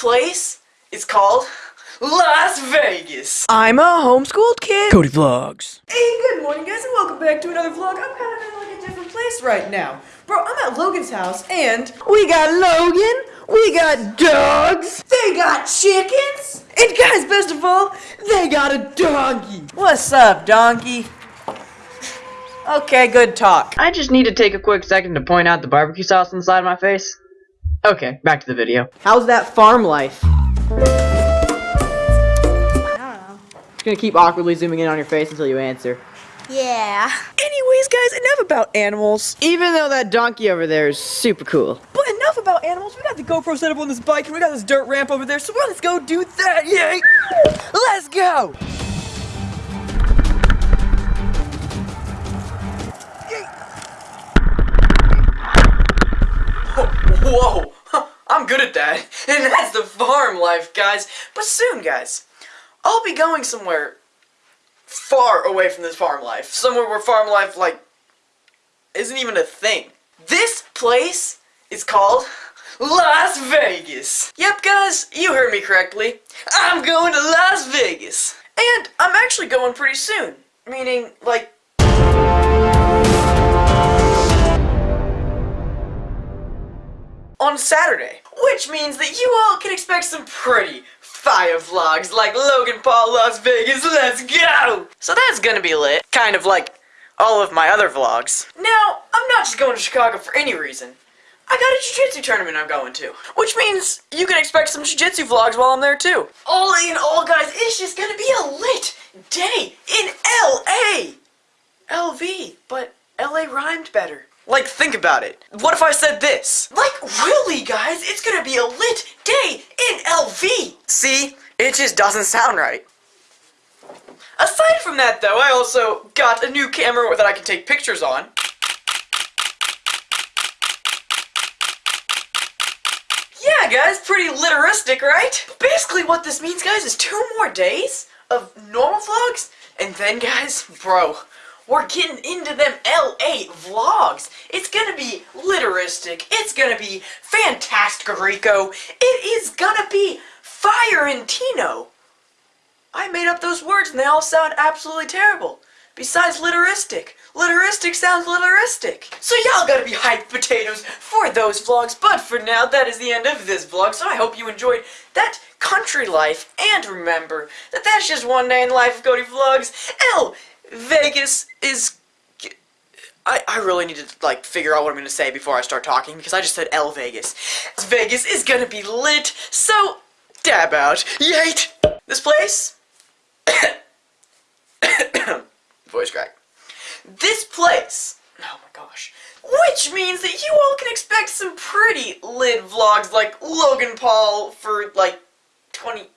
place is called Las Vegas. I'm a homeschooled kid. Cody Vlogs. Hey, good morning, guys, and welcome back to another vlog. I'm kind of in like a different place right now. Bro, I'm at Logan's house, and we got Logan, we got dogs, they got chickens, and guys, best of all, they got a donkey. What's up, donkey? Okay, good talk. I just need to take a quick second to point out the barbecue sauce inside of my face. Okay, back to the video. How's that farm life? Just gonna keep awkwardly zooming in on your face until you answer. Yeah. Anyways, guys, enough about animals. Even though that donkey over there is super cool. But enough about animals. We got the GoPro set up on this bike, and we got this dirt ramp over there. So let's go do that. Yay! Let's go. Whoa, I'm good at that. And that's the farm life, guys. But soon, guys, I'll be going somewhere far away from this farm life. Somewhere where farm life, like, isn't even a thing. This place is called Las Vegas. Yep, guys, you heard me correctly. I'm going to Las Vegas. And I'm actually going pretty soon. Meaning, like, on Saturday. Which means that you all can expect some pretty fire vlogs like Logan Paul Las Vegas, let's go! So that's gonna be lit, kind of like all of my other vlogs. Now, I'm not just going to Chicago for any reason. I got a jiu-jitsu tournament I'm going to, which means you can expect some jiu-jitsu vlogs while I'm there too. All in all, guys, it's just gonna be a lit day in L.A. LV, but LA rhymed better. Like, think about it. What if I said this? Like, really, guys? It's gonna be a lit day in LV! See? It just doesn't sound right. Aside from that, though, I also got a new camera that I can take pictures on. Yeah, guys, pretty literistic, right? Basically, what this means, guys, is two more days of normal vlogs, and then, guys, bro, we're getting into them LA vlogs. It's gonna be literistic. It's gonna be fantastic, Rico. It is gonna be fire and Tino. I made up those words and they all sound absolutely terrible. Besides literistic. Literistic sounds literistic. So y'all gotta be hyped potatoes for those vlogs. But for now, that is the end of this vlog. So I hope you enjoyed that country life. And remember that that's just one day in the life of Cody Vlogs. L Vegas is... I, I really need to, like, figure out what I'm to say before I start talking, because I just said L Vegas. Vegas is to be lit, so dab out. Yate! This place... Voice crack. This place... Oh my gosh. Which means that you all can expect some pretty lit vlogs like Logan Paul for, like, 20...